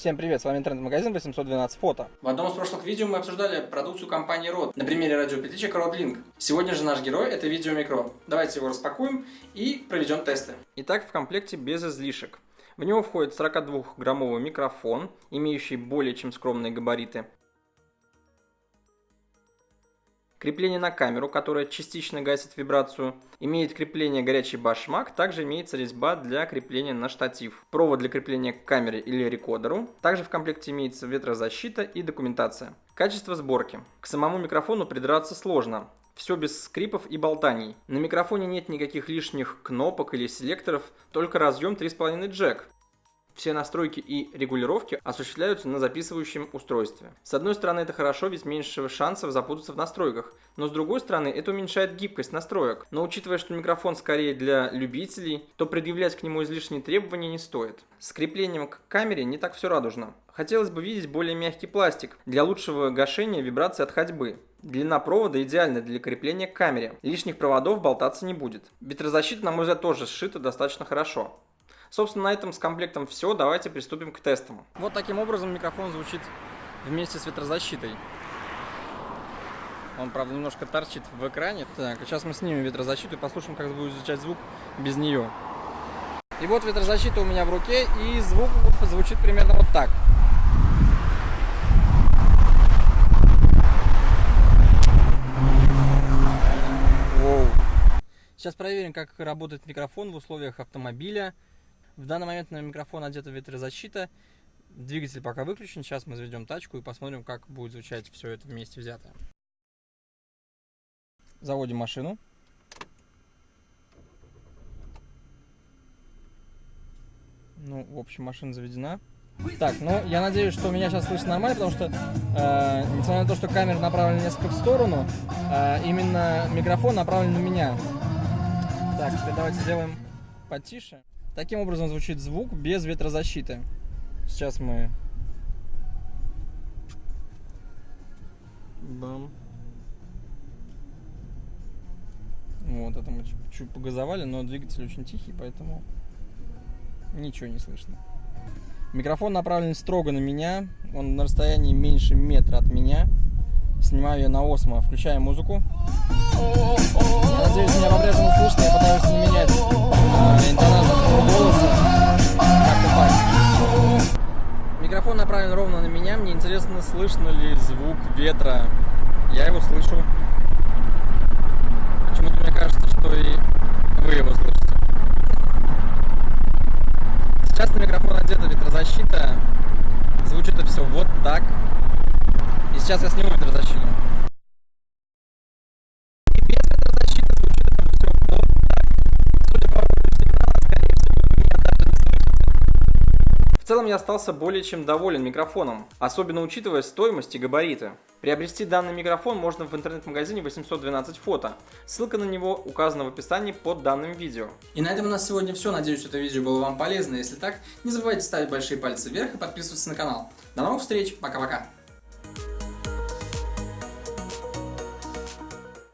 Всем привет, с вами интернет-магазин 812 фото. В одном из прошлых видео мы обсуждали продукцию компании Rode на примере радиопетличек Rode Сегодня же наш герой это видео микро. Давайте его распакуем и проведем тесты. Итак, в комплекте без излишек. В него входит 42-граммовый микрофон, имеющий более чем скромные габариты, Крепление на камеру, которое частично гасит вибрацию. Имеет крепление горячий башмак. Также имеется резьба для крепления на штатив. Провод для крепления к камере или рекордеру. Также в комплекте имеется ветрозащита и документация. Качество сборки. К самому микрофону придраться сложно. Все без скрипов и болтаний. На микрофоне нет никаких лишних кнопок или селекторов, только разъем 3,5 джек. Все настройки и регулировки осуществляются на записывающем устройстве. С одной стороны это хорошо, ведь меньше шансов запутаться в настройках, но с другой стороны это уменьшает гибкость настроек. Но учитывая, что микрофон скорее для любителей, то предъявлять к нему излишние требования не стоит. С креплением к камере не так все радужно. Хотелось бы видеть более мягкий пластик для лучшего гашения вибрации от ходьбы. Длина провода идеальна для крепления к камере. Лишних проводов болтаться не будет. Ветрозащита, на мой взгляд, тоже сшита достаточно хорошо. Собственно, на этом с комплектом все. Давайте приступим к тестам. Вот таким образом микрофон звучит вместе с ветрозащитой. Он, правда, немножко торчит в экране. Так, сейчас мы снимем ветрозащиту и послушаем, как будет звучать звук без нее. И вот ветрозащита у меня в руке, и звук звучит примерно вот так. Воу. Сейчас проверим, как работает микрофон в условиях автомобиля. В данный момент на микрофон одета ветрозащита. Двигатель пока выключен. Сейчас мы заведем тачку и посмотрим, как будет звучать все это вместе взятое. Заводим машину. Ну, в общем, машина заведена. Так, ну, я надеюсь, что меня сейчас слышно нормально, потому что, э, несмотря на то, что камера направлена несколько в сторону, э, именно микрофон направлен на меня. Так, теперь давайте сделаем потише. Таким образом звучит звук без ветрозащиты. Сейчас мы... Бам. Вот, это мы чуть погазовали, но двигатель очень тихий, поэтому ничего не слышно. Микрофон направлен строго на меня, он на расстоянии меньше метра от меня. Снимаю я на осмо, включаем музыку. Я надеюсь, меня по-прежнему слышно, я пытаюсь не менять э, интонацию направлен ровно на меня, мне интересно, слышно ли звук ветра. Я его слышу. Почему-то мне кажется, что и вы его слышите. Сейчас на микрофон одета ветрозащита. Звучит это все вот так. И сейчас я сниму ветрозащиту. Я остался более чем доволен микрофоном, особенно учитывая стоимость и габариты. Приобрести данный микрофон можно в интернет-магазине 812 фото. Ссылка на него указана в описании под данным видео. И на этом у нас сегодня все. Надеюсь, это видео было вам полезно. Если так, не забывайте ставить большие пальцы вверх и подписываться на канал. До новых встреч. Пока-пока.